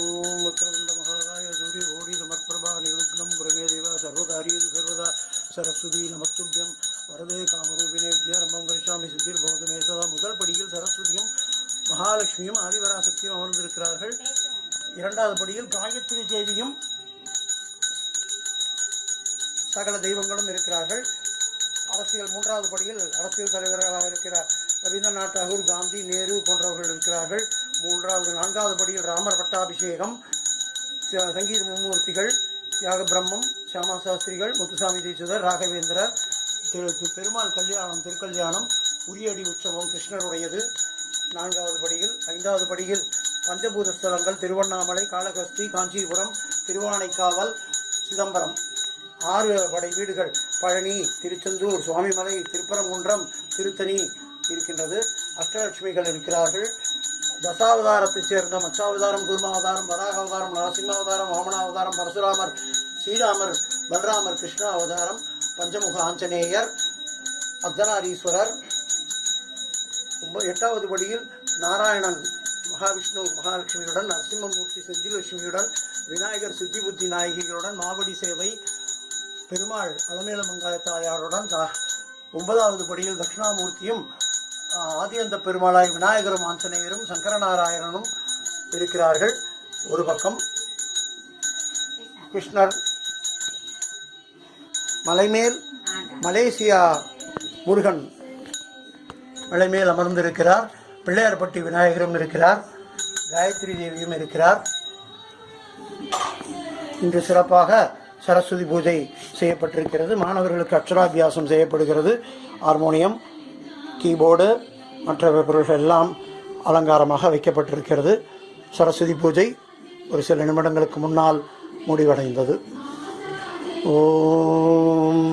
ஓம் வக்ரதுண்ட மகாகாய சூரிய ஓடி சமர்பிரபா நிருக்னம் குரமே தேவா சர்வகாரியது சர்வதா சரஸ்வதி நமத்துபியம் வரதே காமரூபினே வித்யாரம்பம் கரிஷாமி சித்திர் பவதமே சதா. முதல் படியில் சரஸ்வதியும் மகாலட்சுமியும் ஆதிவராசக்தியும் அமர்ந்திருக்கிறார்கள். இரண்டாவது படியில் காயத்ரி தேவியும் சகல தெய்வங்களும் இருக்கிறார்கள். அரசியல் மூன்றாவது படியில் அரசியல் தலைவர்களாக இருக்கிறார். ரவீந்திரநாத் தாகூர் காந்தி நேரு போன்றவர்கள் இருக்கிறார்கள். மூன்றாவது நான்காவது படியில் ராமர் பட்டாபிஷேகம் சங்கீத மும்மூர்த்திகள் தியாக பிரம்மம் சியாமா சாஸ்திரிகள் முத்துசாமி தீட்சிதர் ராகவேந்திரர் திரு பெருமாள் கல்யாணம் திருக்கல்யாணம் உரியடி உற்சவம் கிருஷ்ணருடையது. நான்காவது படியில் ஐந்தாவது படியில் பஞ்சபூத ஸ்தலங்கள் திருவண்ணாமலை காளகஸ்தி காஞ்சிபுரம் திருவானைக்காவல் சிதம்பரம். ஆறு படை வீடுகள் பழனி திருச்செந்தூர் சுவாமிமலை திருப்பரங்குன்றம் திருத்தணி இருக்கின்றது. அஷ்டலட்சுமிகள் இருக்கிறார்கள். தசாவதாரத்தை சேர்ந்த மச்சாவதாரம் கூர்மாவதாரம் வராகாவதாரம் அவதாரம் நரசிம்ம அவதாரம் வாமனாவதாரம் பரசுராமர் ஸ்ரீராமர் பலராமர் கிருஷ்ண அவதாரம் பஞ்சமுக ஆஞ்சநேயர் அர்த்தநாரீஸ்வரர் எட்டாவது படியில் நாராயணன் மகாவிஷ்ணு மகாலட்சுமியுடன் நரசிம்மமூர்த்தி செஞ்சிலட்சுமியுடன் விநாயகர் சித்தி புத்தி நாயகிகளுடன் மாவடி சேவை பெருமாள் அலமேல மங்காய தாயாருடன் தா- ஒன்பதாவது படியில் தட்சிணாமூர்த்தியும் ஆதியந்த பெருமாளாய் விநாயகரும் ஆஞ்சநேயரும் சங்கரநாராயணனும் இருக்கிறார்கள். ஒரு பக்கம் கிருஷ்ணர் மலைமேல் மலேசியா முருகன் மலைமேல் அமர்ந்திருக்கிறார். பிள்ளையார்பட்டி விநாயகரும் இருக்கிறார். காயத்ரி தேவியும் இருக்கிறார். இன்று சிறப்பாக சரஸ்வதி பூஜை செய்யப்பட்டிருக்கிறது. மாணவர்களுக்கு அக்ஷராபியாசம் செய்யப்படுகிறது. ஹார்மோனியம் கீபோர்டு மற்ற பொருள்கள் எல்லாம் அலங்காரமாக வைக்கப்பட்டிருக்கிறது. சரஸ்வதி பூஜை ஒரு சில நிமிடங்களுக்கு முன்னால் முடிவடைந்தது. ஓம்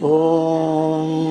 ஓம்